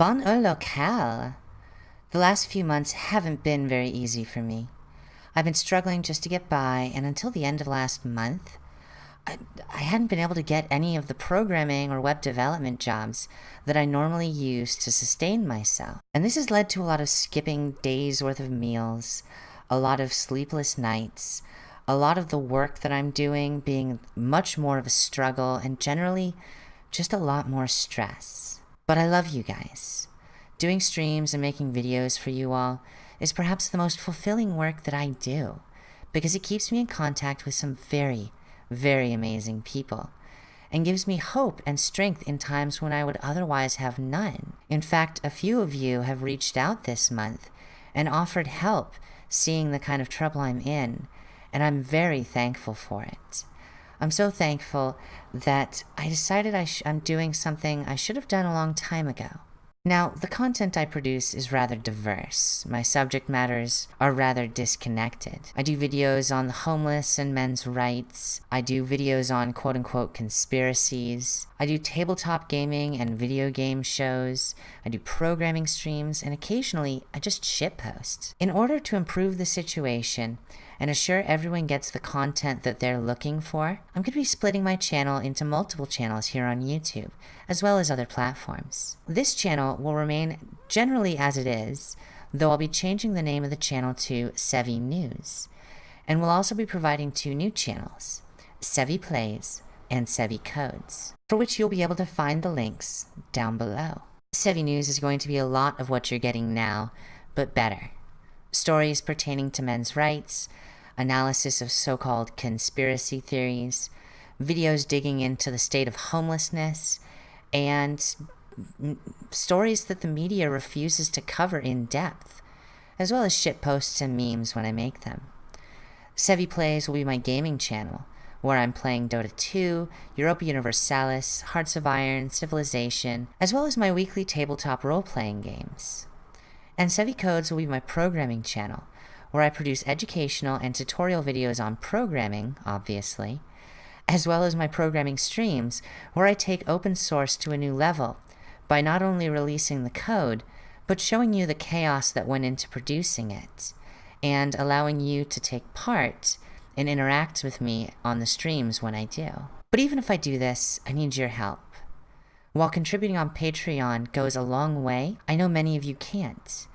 Bon locale. The last few months haven't been very easy for me. I've been struggling just to get by, and until the end of last month, I, I hadn't been able to get any of the programming or web development jobs that I normally use to sustain myself. And this has led to a lot of skipping days worth of meals, a lot of sleepless nights, a lot of the work that I'm doing being much more of a struggle, and generally just a lot more stress. But I love you guys. Doing streams and making videos for you all is perhaps the most fulfilling work that I do because it keeps me in contact with some very, very amazing people and gives me hope and strength in times when I would otherwise have none. In fact, a few of you have reached out this month and offered help seeing the kind of trouble I'm in, and I'm very thankful for it. I'm so thankful that I decided I am doing something I should have done a long time ago. Now, the content I produce is rather diverse. My subject matters are rather disconnected. I do videos on the homeless and men's rights. I do videos on quote unquote conspiracies. I do tabletop gaming and video game shows. I do programming streams, and occasionally I just shitpost. In order to improve the situation, and assure everyone gets the content that they're looking for, I'm going to be splitting my channel into multiple channels here on YouTube, as well as other platforms. This channel will remain generally as it is, though I'll be changing the name of the channel to Sevi News, and we'll also be providing two new channels, Sevi Plays and Sevi Codes, for which you'll be able to find the links down below. Sevi News is going to be a lot of what you're getting now, but better. Stories pertaining to men's rights, analysis of so-called conspiracy theories, videos digging into the state of homelessness, and stories that the media refuses to cover in depth, as well as shit posts and memes when I make them. Sevi Plays will be my gaming channel, where I'm playing Dota 2, Europa Universalis, Hearts of Iron, Civilization, as well as my weekly tabletop role-playing games. And Sevi Codes will be my programming channel, where I produce educational and tutorial videos on programming, obviously, as well as my programming streams, where I take open source to a new level by not only releasing the code, but showing you the chaos that went into producing it, and allowing you to take part and interact with me on the streams when I do. But even if I do this, I need your help. While contributing on Patreon goes a long way, I know many of you can't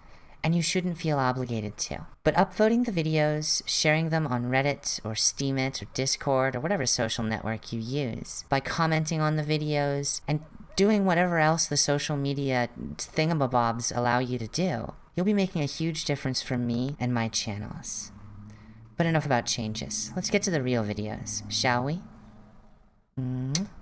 and you shouldn't feel obligated to. But upvoting the videos, sharing them on Reddit or Steemit or Discord or whatever social network you use, by commenting on the videos, and doing whatever else the social media thingamabobs allow you to do, you'll be making a huge difference for me and my channels. But enough about changes. Let's get to the real videos, shall we? Mm -hmm.